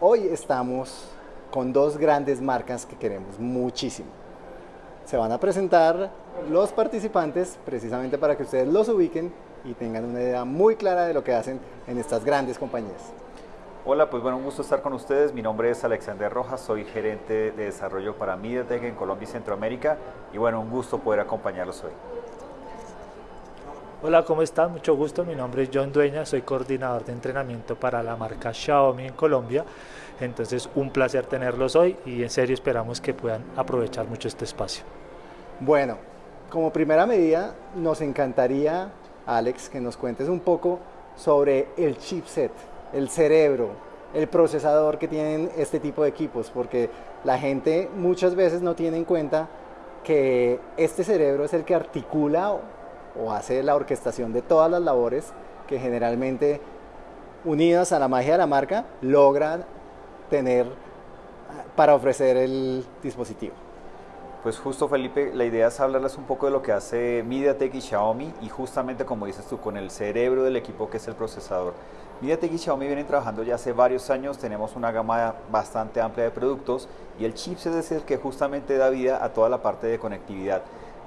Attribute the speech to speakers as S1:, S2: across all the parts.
S1: hoy estamos con dos grandes marcas que queremos muchísimo. Se van a presentar los participantes precisamente para que ustedes los ubiquen y tengan una idea muy clara de lo que hacen en estas grandes compañías.
S2: Hola, pues bueno, un gusto estar con ustedes. Mi nombre es Alexander Rojas, soy gerente de desarrollo para MediaTek en Colombia y Centroamérica y bueno, un gusto poder acompañarlos hoy.
S3: Hola, ¿cómo están? Mucho gusto. Mi nombre es John Dueña, soy coordinador de entrenamiento para la marca Xiaomi en Colombia. Entonces, un placer tenerlos hoy y en serio esperamos que puedan aprovechar mucho este espacio.
S1: Bueno, como primera medida, nos encantaría, Alex, que nos cuentes un poco sobre el chipset el cerebro, el procesador que tienen este tipo de equipos, porque la gente muchas veces no tiene en cuenta que este cerebro es el que articula o, hace la orquestación de todas las labores que generalmente unidas a la magia de la marca logran tener para ofrecer el dispositivo.
S2: Pues justo Felipe, la idea es hablarles un poco de lo que hace MediaTek y Xiaomi y justamente como dices tú, con el cerebro del equipo que es el procesador. MediaTek y Xiaomi vienen trabajando ya hace varios años, tenemos una gama bastante amplia de productos y el chipset es el que justamente da vida a toda la parte de conectividad.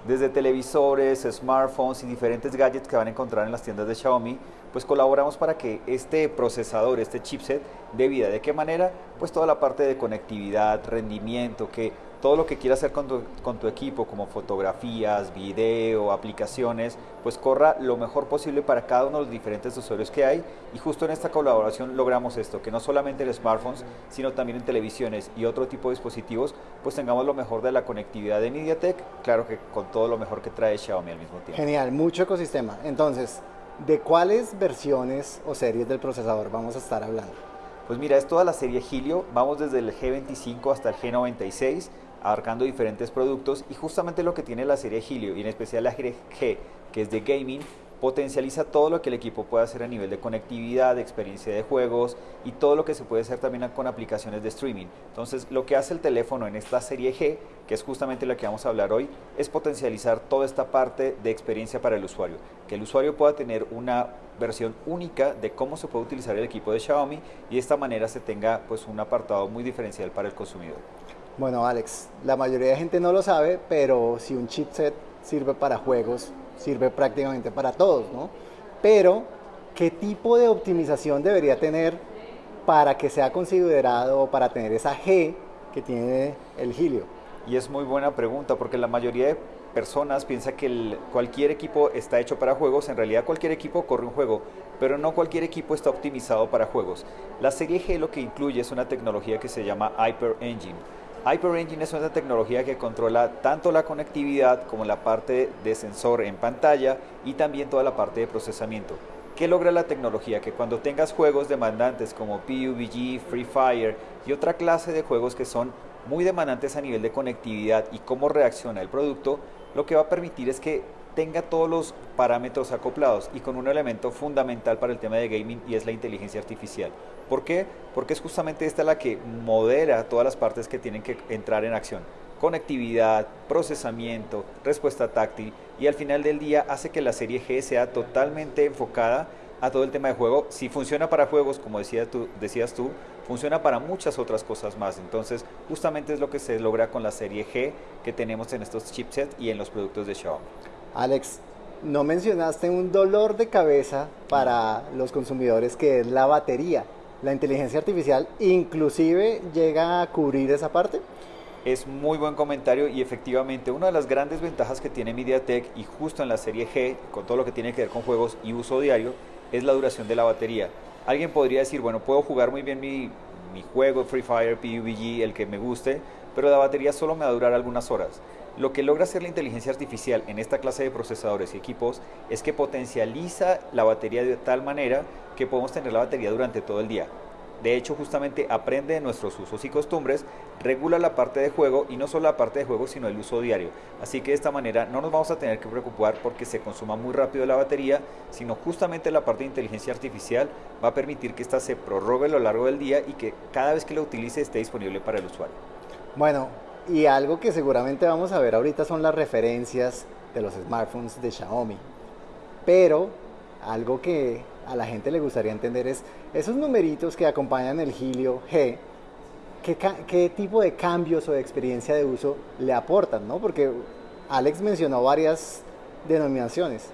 S2: Desde televisores, smartphones y diferentes gadgets que van a encontrar en las tiendas de Xiaomi, pues colaboramos para que este procesador, este chipset, dé vida. ¿De qué manera? Pues toda la parte de conectividad, rendimiento, que todo lo que quieras hacer con tu, equipo, como fotografías, video, aplicaciones, pues corra lo mejor posible para cada uno de los diferentes usuarios que hay. Y justo en esta colaboración logramos esto, que no solamente en smartphones, sino también en televisiones y otro tipo de dispositivos, pues tengamos lo mejor de la conectividad de MediaTek, claro que con todo lo mejor que trae Xiaomi al mismo tiempo.
S1: Genial, mucho ecosistema. Entonces, ¿de cuáles versiones o series del procesador vamos a estar hablando?
S2: Pues mira, es toda la serie Helio, vamos desde el G25 hasta el G96, abarcando diferentes productos y justamente lo que tiene la serie Helio y en especial la G, que es de gaming, potencializa todo lo que el equipo puede hacer a nivel de conectividad, de experiencia de juegos y todo lo que se puede hacer también con aplicaciones de streaming. Entonces, lo que hace el teléfono en esta serie G, que es justamente lo que vamos a hablar hoy, es potencializar toda esta parte de experiencia para el usuario. Que el usuario pueda tener una versión única de cómo se puede utilizar el equipo de Xiaomi y de esta manera se tenga pues un apartado muy diferencial para el consumidor.
S1: Bueno, Alex, la mayoría de gente no lo sabe, pero si un chipset sirve para juegos, sirve prácticamente para todos, ¿no? Pero, ¿qué tipo de optimización debería tener para que sea considerado para tener esa G que tiene el Helio?
S2: Y es muy buena pregunta, porque la mayoría de personas piensa que cualquier equipo está hecho para juegos, en realidad cualquier equipo corre un juego, pero no cualquier equipo está optimizado para juegos. La serie G lo que incluye es una tecnología que se llama Hyper Engine HyperEngine es una tecnología que controla tanto la conectividad como la parte de sensor en pantalla y también toda la parte de procesamiento. ¿Qué logra la tecnología? Que cuando tengas juegos demandantes como PUBG, Free Fire y otra clase de juegos que son muy demandantes a nivel de conectividad y cómo reacciona el producto, lo que va a permitir es que tenga todos los parámetros acoplados y con un elemento fundamental para el tema de gaming y es la inteligencia artificial. ¿Por qué? Porque es justamente esta la que modera todas las partes que tienen que entrar en acción. Conectividad, procesamiento, respuesta táctil y al final del día hace que la serie G sea totalmente enfocada a todo el tema de juego. Si funciona para juegos, como decías tú, decías tú, funciona para muchas otras cosas más. Entonces, justamente es lo que se logra con la serie G que tenemos en estos chipsets y en los productos de Xiaomi.
S1: Alex, no mencionaste un dolor de cabeza para los consumidores que es la batería. ¿La inteligencia artificial inclusive llega a cubrir esa parte?
S2: Es muy buen comentario y efectivamente una de las grandes ventajas que tiene MediaTek y justo en la serie G, con todo lo que tiene que ver con juegos y uso diario, es la duración de la batería. Alguien podría decir, bueno, puedo jugar muy bien mi, mi juego Free Fire, PUBG, el que me guste, pero la batería solo me va a durar algunas horas. Lo que logra hacer la inteligencia artificial en esta clase de procesadores y equipos es que potencializa la batería de tal manera que podemos tener la batería durante todo el día. De hecho, justamente aprende de nuestros usos y costumbres, regula la parte de juego y no solo la parte de juego, sino el uso diario. Así que de esta manera no nos vamos a tener que preocupar porque se consuma muy rápido la batería, sino justamente la parte de inteligencia artificial va a permitir que ésta se prorrogue a lo largo del día y que cada vez que la utilice esté disponible para el usuario.
S1: Bueno, y algo que seguramente vamos a ver ahorita son las referencias de los smartphones de Xiaomi. Pero algo que a la gente le gustaría entender es esos numeritos que acompañan el Helio G, ¿qué, qué tipo de cambios o de experiencia de uso le aportan? ¿no? Porque Alex mencionó varias denominaciones.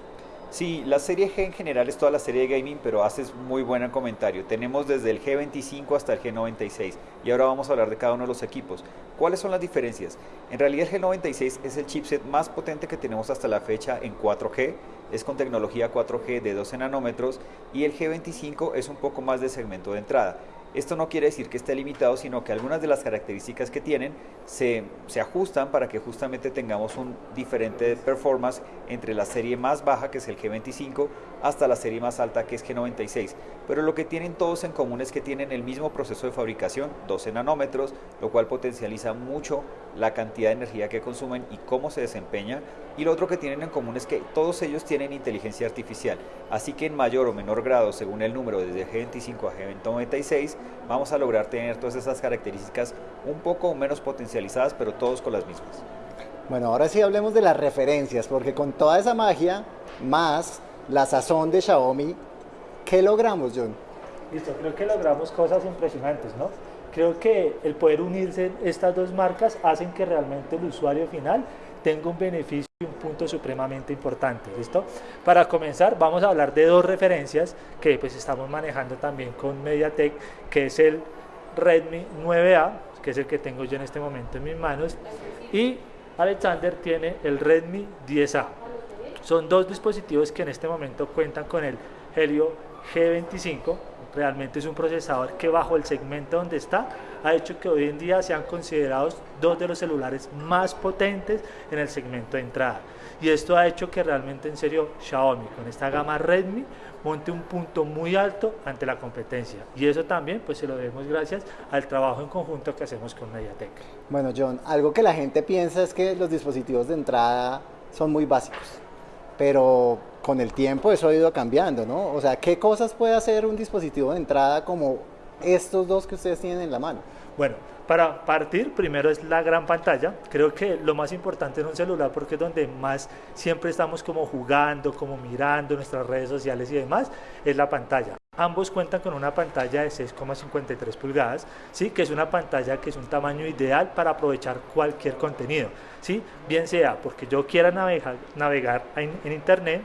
S2: Sí, la serie G en general es toda la serie de gaming, pero haces muy buen comentario. Tenemos desde el G25 hasta el G96 y ahora vamos a hablar de cada uno de los equipos. ¿Cuáles son las diferencias? En realidad el G96 es el chipset más potente que tenemos hasta la fecha en 4G, es con tecnología 4G de 12 nanómetros y el G25 es un poco más de segmento de entrada. Esto no quiere decir que esté limitado, sino que algunas de las características que tienen se, se, ajustan para que justamente tengamos un diferente performance entre la serie más baja, que es el G25, hasta la serie más alta, que es G96. Pero lo que tienen todos en común es que tienen el mismo proceso de fabricación, 12 nanómetros, lo cual potencializa mucho la cantidad de energía que consumen y cómo se desempeña. Y lo otro que tienen en común es que todos ellos tienen inteligencia artificial. Así que en mayor o menor grado, según el número desde G25 a G96, vamos a lograr tener todas esas características un poco menos potencializadas, pero todos con las mismas.
S1: Bueno, ahora sí hablemos de las referencias, porque con toda esa magia, más la sazón de Xiaomi, ¿qué logramos, John?
S3: Listo, creo que logramos cosas impresionantes, ¿no? Creo que el poder unirse estas dos marcas hacen que realmente el usuario final tenga un beneficio y un punto supremamente importante, ¿listo? Para comenzar, vamos a hablar de dos referencias que pues estamos manejando también con MediaTek, que es el Redmi 9A, que es el que tengo yo en este momento en mis manos, y Alexander tiene el Redmi 10A. Son dos dispositivos que en este momento cuentan con el Helio G25, realmente es un procesador que bajo el segmento donde está ha hecho que hoy en día sean considerados dos de los celulares más potentes en el segmento de entrada. Y esto ha hecho que realmente en serio Xiaomi con esta gama Redmi monte un punto muy alto ante la competencia. Y eso también pues se lo debemos gracias al trabajo en conjunto que hacemos con Mediatek.
S1: Bueno John, algo que la gente piensa es que los dispositivos de entrada son muy básicos pero con el tiempo eso ha ido cambiando, ¿no? O sea, ¿qué cosas puede hacer un dispositivo de entrada como estos dos que ustedes tienen en la mano?
S3: Bueno, para partir, primero es la gran pantalla. Creo que lo más importante en un celular, porque es donde más siempre estamos como jugando, como mirando nuestras redes sociales y demás, es la pantalla. Ambos cuentan con una pantalla de 6,53 pulgadas, ¿sí? que es una pantalla que es un tamaño ideal para aprovechar cualquier contenido, ¿sí? bien sea porque yo quiera navegar, en internet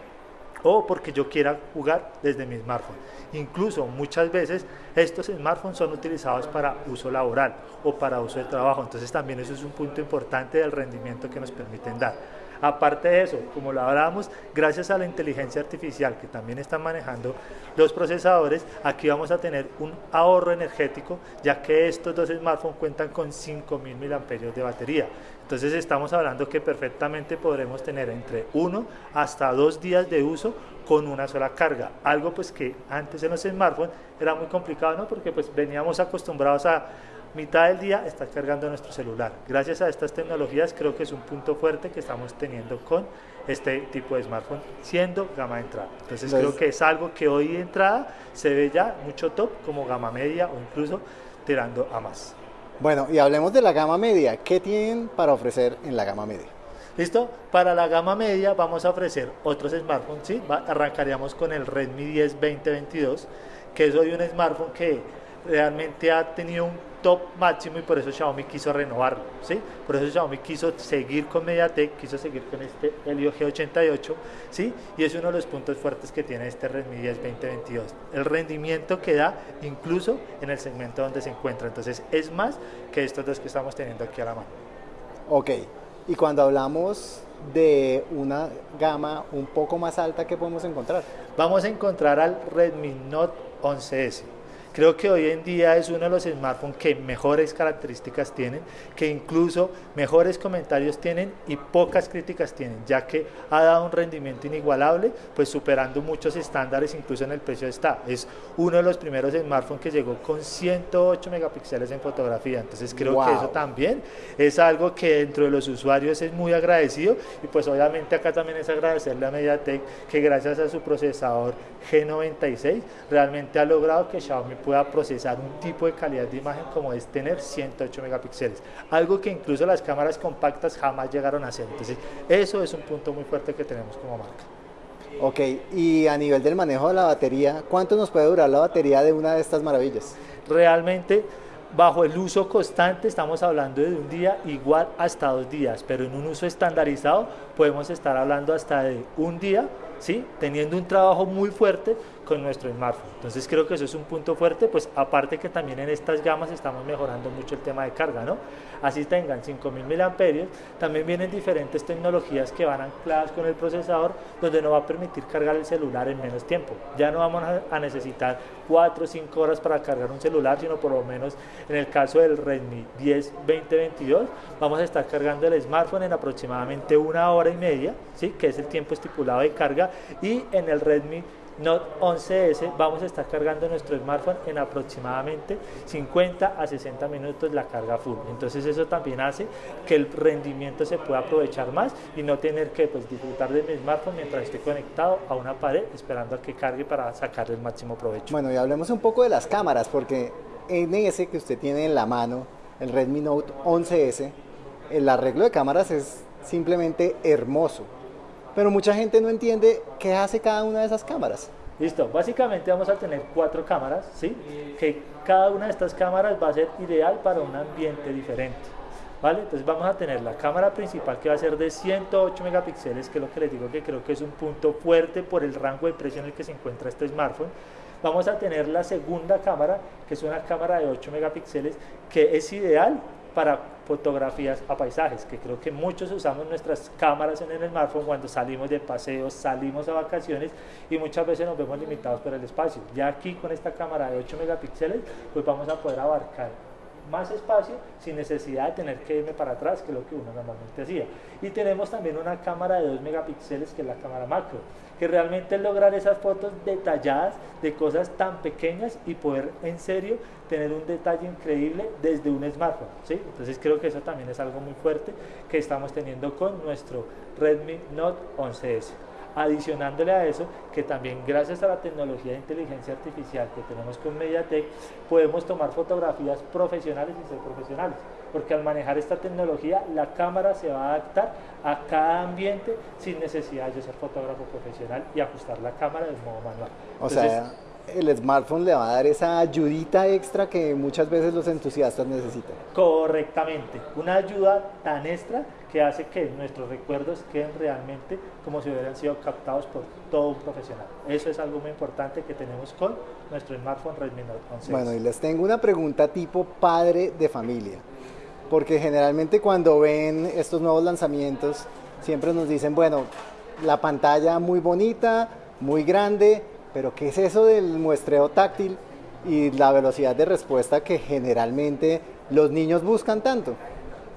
S3: o porque yo quiera jugar desde mi smartphone. Incluso muchas veces estos smartphones son utilizados para uso laboral o para uso de trabajo, entonces también eso es un punto importante del rendimiento que nos permiten dar. Aparte de eso, como lo hablábamos, gracias a la inteligencia artificial que también están manejando los procesadores, aquí vamos a tener un ahorro energético, ya que estos dos smartphones cuentan con 5000 mAh de batería. Entonces estamos hablando que perfectamente podremos tener entre uno hasta dos días de uso con una sola carga. Algo pues que antes en los smartphones era muy complicado, ¿no? Porque pues veníamos acostumbrados a mitad del día estar cargando nuestro celular. Gracias a estas tecnologías creo que es un punto fuerte que estamos teniendo con este tipo de smartphone siendo gama de entrada. Entonces creo que es algo que hoy de entrada se ve ya mucho top como gama media o incluso tirando a más.
S1: Bueno, y hablemos de la gama media. ¿Qué tienen para ofrecer en la gama media?
S3: ¿Listo? Para la gama media vamos a ofrecer otros smartphones, ¿sí? arrancaríamos con el Redmi 10 2022, que es hoy un smartphone que realmente ha tenido un top máximo y por eso Xiaomi quiso renovarlo, ¿sí? Por eso Xiaomi quiso seguir con MediaTek, quiso seguir con este Helio G88, ¿sí? Y es uno de los puntos fuertes que tiene este Redmi 10 2022. El rendimiento que da incluso en el segmento donde se encuentra. Entonces es más que estos dos que estamos teniendo aquí a la mano.
S1: Ok, y cuando hablamos de una gama un poco más alta, ¿qué podemos encontrar?
S3: Vamos a encontrar al Redmi Note 11S. Creo que hoy en día es uno de los smartphones que mejores características tienen, que incluso mejores comentarios tienen y pocas críticas tienen, ya que ha dado un rendimiento inigualable, pues superando muchos estándares, incluso en el precio está. Es uno de los primeros smartphones que llegó con 108 megapíxeles en fotografía, entonces creo que eso también es algo que dentro de los usuarios es muy agradecido y pues obviamente acá también es agradecerle a MediaTek que gracias a su procesador G96 realmente ha logrado que Xiaomi pueda procesar un tipo de calidad de imagen como es tener 108 megapíxeles, algo que incluso las cámaras compactas jamás llegaron a hacer. Entonces, eso es un punto muy fuerte que tenemos como marca.
S1: Ok, y a nivel del manejo de la batería, ¿cuánto nos puede durar la batería de una de estas maravillas?
S3: Realmente, bajo el uso constante, estamos hablando de un día igual hasta dos días, pero en un uso estandarizado podemos estar hablando hasta de un día, ¿sí? teniendo un trabajo muy fuerte con nuestro smartphone. Entonces creo que eso es un punto fuerte, pues aparte que también en estas gamas estamos mejorando mucho el tema de carga, ¿no? Así tengan 5000 mAh, también vienen diferentes tecnologías que van ancladas con el procesador, donde nos va a permitir cargar el celular en menos tiempo. Ya no vamos a necesitar 4 o 5 horas para cargar un celular, sino por lo menos en el caso del Redmi 10 2022, vamos a estar cargando el smartphone en aproximadamente una hora y media, ¿sí? que es el tiempo estipulado de carga, y en el Redmi Note 11S vamos a estar cargando nuestro smartphone en aproximadamente 50 a 60 minutos la carga full. Entonces eso también hace que el rendimiento se pueda aprovechar más y no tener que pues, disfrutar de mi smartphone mientras esté conectado a una pared esperando a que cargue para sacarle el máximo provecho.
S1: Bueno, y hablemos un poco de las cámaras porque en ese que usted tiene en la mano, el Redmi Note 11S, el arreglo de cámaras es simplemente hermoso pero mucha gente no entiende qué hace cada una de esas cámaras.
S3: Listo, básicamente vamos a tener cuatro cámaras, ¿sí? Que cada una de estas cámaras va a ser ideal para un ambiente diferente. ¿Vale? Entonces vamos a tener la cámara principal que va a ser de 108 megapíxeles, que es lo que les digo que creo que es un punto fuerte por el rango de precio en el que se encuentra este smartphone. Vamos a tener la segunda cámara, que es una cámara de 8 megapíxeles, que es ideal para fotografías a paisajes, que creo que muchos usamos nuestras cámaras en el smartphone cuando salimos de paseos, salimos a vacaciones y muchas veces nos vemos limitados por el espacio. Ya aquí con esta cámara de 8 megapíxeles, pues vamos a poder abarcar más espacio sin necesidad de tener que irme para atrás, que es lo que uno normalmente hacía. Y tenemos también una cámara de 2 megapíxeles, que es la cámara macro, que realmente es lograr esas fotos detalladas de cosas tan pequeñas y poder en serio tener un detalle increíble desde un smartphone. ¿sí? Entonces creo que eso también es algo muy fuerte que estamos teniendo con nuestro Redmi Note 11S. Adicionándole a eso, que también gracias a la tecnología de inteligencia artificial que tenemos con MediaTek, podemos tomar fotografías profesionales y ser profesionales. Porque al manejar esta tecnología, la cámara se va a adaptar a cada ambiente sin necesidad de ser fotógrafo profesional y ajustar la cámara de modo manual.
S1: O sea, el smartphone le va a dar esa ayudita extra que muchas veces los entusiastas necesitan.
S3: Correctamente, una ayuda tan extra que hace que nuestros recuerdos queden realmente como si hubieran sido captados por todo un profesional. Eso es algo muy importante que tenemos con nuestro smartphone Redmi Note 11.
S1: Bueno, y les tengo una pregunta tipo padre de familia, porque generalmente cuando ven estos nuevos lanzamientos siempre nos dicen, bueno, la pantalla muy bonita, muy grande, pero ¿qué es eso del muestreo táctil y la velocidad de respuesta que generalmente los niños buscan tanto?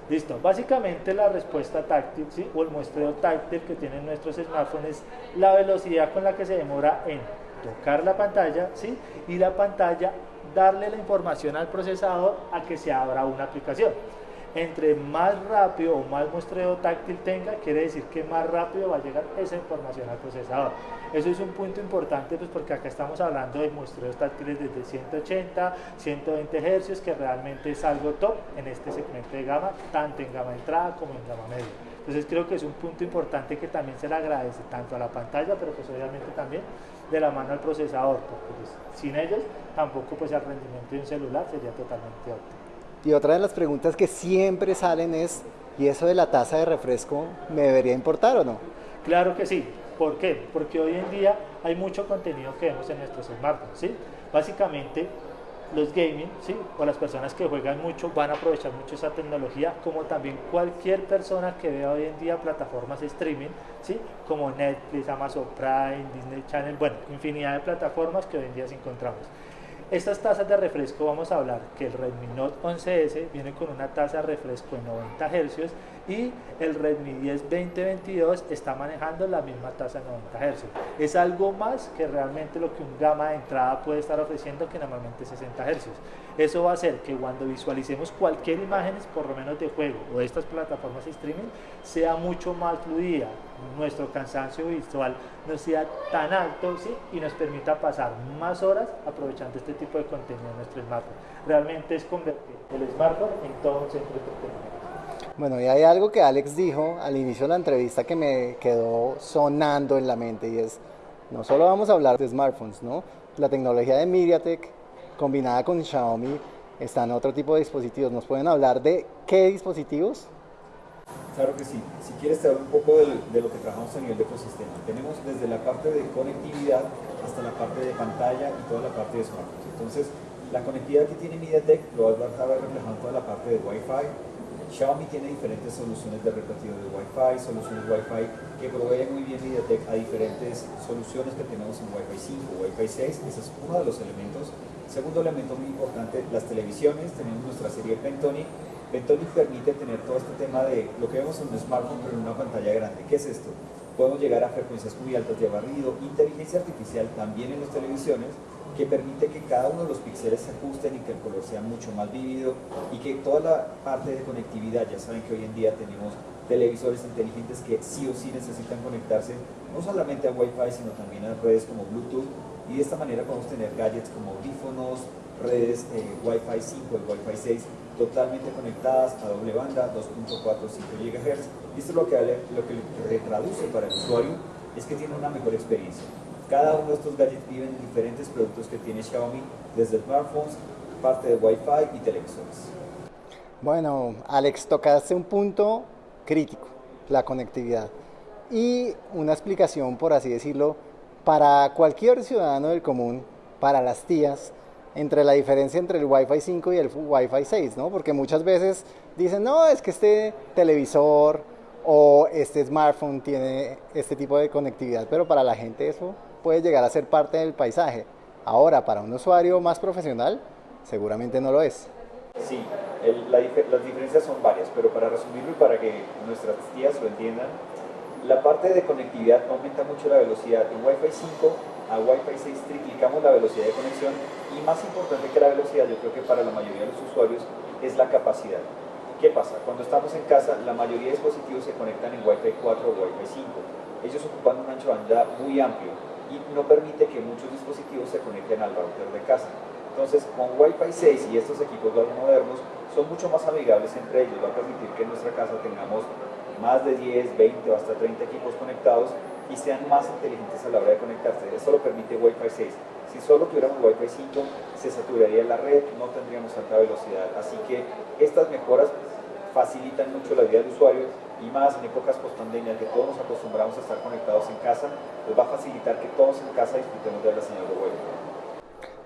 S3: Listo, básicamente la respuesta táctil ¿sí? o el muestreo táctil que tienen nuestros smartphones es la velocidad con la que se demora en tocar la pantalla ¿sí? y la pantalla darle la información al procesador a que se abra una aplicación entre más rápido o más muestreo táctil tenga, quiere decir que más rápido va a llegar esa información al procesador. Eso es un punto importante pues porque acá estamos hablando de muestreos táctiles desde 180, 120 Hz, que realmente es algo top en este segmento de gama, tanto en gama entrada como en gama media. Entonces creo que es un punto importante que también se le agradece tanto a la pantalla, pero pues obviamente también de la mano al procesador, porque pues, sin ellos tampoco pues el rendimiento de un celular sería totalmente óptimo.
S1: Y otra de las preguntas que siempre salen es, ¿y eso de la taza de refresco me debería importar o no?
S3: Claro que sí. ¿Por qué? Porque hoy en día hay mucho contenido que vemos en nuestros smartphones, ¿sí? Básicamente, los gaming, ¿sí? O las personas que juegan mucho van a aprovechar mucho esa tecnología, como también cualquier persona que vea hoy en día plataformas de streaming, ¿sí? Como Netflix, Amazon Prime, Disney Channel, bueno, infinidad de plataformas que hoy en día se encontramos. Estas tazas de refresco vamos a hablar que el Redmi Note 11S viene con una taza de refresco de 90 Hz y el Redmi 10 2022 está manejando la misma tasa de 90 Hz. Es algo más que realmente lo que un gama de entrada puede estar ofreciendo que normalmente 60 Hz. Eso va a hacer que cuando visualicemos cualquier imagen, por lo menos de juego o de estas plataformas de streaming, sea mucho más fluida, nuestro cansancio visual no sea tan alto ¿sí? y nos permita pasar más horas aprovechando este tipo de contenido en nuestro smartphone. Realmente es convertir el smartphone en todo un centro de entretenimiento.
S1: Bueno, y hay algo que Alex dijo al inicio de la entrevista que me quedó sonando en la mente y es, no solo vamos a hablar de smartphones, ¿no? La tecnología de MediaTek combinada con Xiaomi está en otro tipo de dispositivos. ¿Nos pueden hablar de qué dispositivos?
S2: Claro que sí. Si quieres te hablo un poco de, lo que trabajamos a nivel de ecosistema. Tenemos desde la parte de conectividad hasta la parte de pantalla y toda la parte de smartphones. Entonces, la conectividad que tiene MediaTek lo vas a ver reflejado toda la parte de Wi-Fi, Xiaomi tiene diferentes soluciones de repetido de Wi-Fi, soluciones Wi-Fi que proveen muy bien MediaTek a diferentes soluciones que tenemos en Wi-Fi 5 Wi-Fi 6. Ese es uno de los elementos. Segundo elemento muy importante, las televisiones. Tenemos nuestra serie Pentonic. Pentonic permite tener todo este tema de lo que vemos en un smartphone pero en una pantalla grande. ¿Qué es esto? Podemos llegar a frecuencias muy altas de barrido, inteligencia artificial también en las televisiones que permite que cada uno de los píxeles se ajusten y que el color sea mucho más vívido y que toda la parte de conectividad, ya saben que hoy en día tenemos televisores inteligentes que sí o sí necesitan conectarse no solamente a Wi-Fi sino también a redes como Bluetooth y de esta manera podemos tener gadgets como audífonos, redes eh, Wi-Fi 5 y Wi-Fi 6 totalmente conectadas a doble banda 2.45 GHz y esto es lo que, lo que le traduce para el usuario es que tiene una mejor experiencia cada uno de estos gadgets viven diferentes productos que tiene Xiaomi, desde smartphones, parte de Wi-Fi y televisores.
S1: Bueno, Alex, tocaste un punto crítico, la conectividad. Y una explicación, por así decirlo, para cualquier ciudadano del común, para las tías, entre la diferencia entre el Wi-Fi 5 y el Wi-Fi 6, ¿no? Porque muchas veces dicen, no, es que este televisor o este smartphone tiene este tipo de conectividad, pero para la gente eso puede llegar a ser parte del paisaje. Ahora, para un usuario más profesional, seguramente no lo es.
S2: Sí, las diferencias son varias, pero para resumirlo y para que nuestras tías lo entiendan, la parte de conectividad aumenta mucho la velocidad. En Wi-Fi 5 a Wi-Fi 6 triplicamos la velocidad de conexión y más importante que la velocidad, yo creo que para la mayoría de los usuarios es la capacidad. ¿Qué pasa? Cuando estamos en casa, la mayoría de dispositivos se conectan en Wi-Fi 4 o Wi-Fi 5. Ellos ocupan un ancho de banda muy amplio y no permite que muchos dispositivos se conecten al router de casa. Entonces, con Wi-Fi 6 y estos equipos modernos son mucho más amigables entre ellos, va a permitir que en nuestra casa tengamos más de 10, 20 o hasta 30 equipos conectados y sean más inteligentes a la hora de conectarse. Esto lo permite Wi-Fi 6. Si solo tuviéramos Wi-Fi 5, se saturaría la red, no tendríamos alta velocidad. Así que estas mejoras facilitan mucho la vida del usuario y más en épocas post-pandemia que todos nos acostumbramos a estar conectados en casa, pues va a facilitar que todos en casa disfrutemos de la señal de web.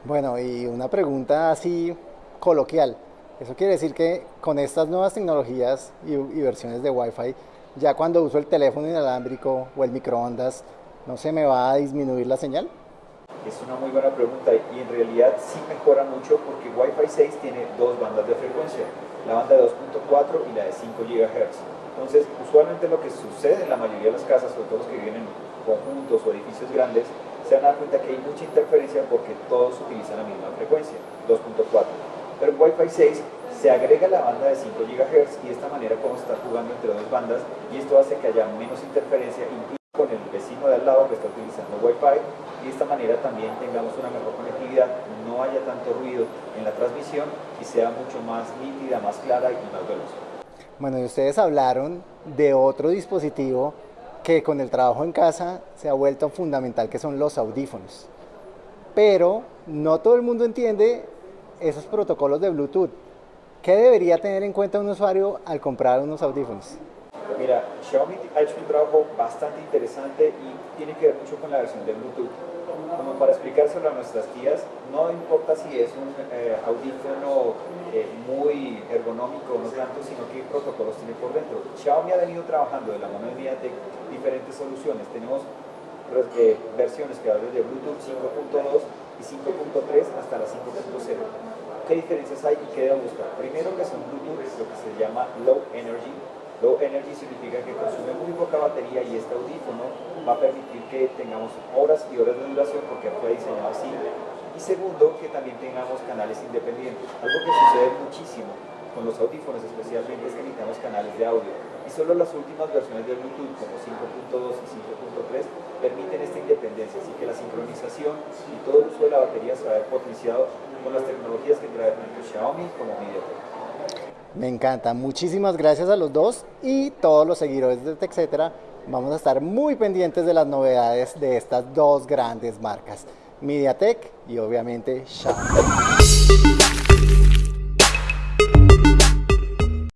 S1: Bueno, y una pregunta así coloquial. Eso quiere decir que con estas nuevas tecnologías y, y versiones de Wi-Fi, ya cuando uso el teléfono inalámbrico o el microondas, ¿no se me va a disminuir la señal?
S2: Es una muy buena pregunta y en realidad sí mejora mucho porque Wi-Fi 6 tiene dos bandas de frecuencia, la banda de 2.4 y la de 5 GHz. Entonces, usualmente lo que sucede en la mayoría de las casas, sobre todo los que viven en conjuntos o edificios grandes, se van a dar cuenta que hay mucha interferencia porque todos utilizan la misma frecuencia, 2.4. Pero en Wi-Fi 6 se agrega la banda de 5 GHz y de esta manera podemos estar jugando entre dos bandas y esto hace que haya menos interferencia incluso con el vecino de al lado que está utilizando Wi-Fi y de esta manera también tengamos una mejor conectividad, no haya tanto ruido en la transmisión y sea mucho más nítida, más clara y más veloz.
S1: Bueno, y ustedes hablaron de otro dispositivo que con el trabajo en casa se ha vuelto fundamental, que son los audífonos. Pero no todo el mundo entiende esos protocolos de Bluetooth. ¿Qué debería tener en cuenta un usuario al comprar unos audífonos?
S2: Mira, Xiaomi ha hecho un trabajo bastante interesante y tiene que ver mucho con la versión de Bluetooth como para explicárselo a nuestras tías, no importa si es un eh, audífono eh, muy ergonómico no tanto, sino qué protocolos tiene por dentro. Xiaomi ha venido trabajando de la mano de MediaTek diferentes soluciones. Tenemos pues, eh, versiones que van desde Bluetooth 5.2 y 5.3 hasta la 5.0. ¿Qué diferencias hay y qué debemos buscar? Primero que son Bluetooth, lo que se llama Low Energy, Low energy significa que consume muy poca batería y este audífono va a permitir que tengamos horas y horas de duración porque fue diseñado así. Y segundo, que también tengamos canales independientes. Algo que sucede muchísimo con los audífonos especialmente es que necesitamos canales de audio y solo las últimas versiones de Bluetooth como 5.2 y 5.3 permiten esta independencia, así que la sincronización y todo el uso de la batería se va a ver potenciado con las tecnologías que trae tanto Xiaomi como MediaTek.
S1: Me encanta, muchísimas gracias a los dos y todos los seguidores de TechCetera. Vamos a estar muy pendientes de las novedades de estas dos grandes marcas, MediaTek y obviamente Xiaomi.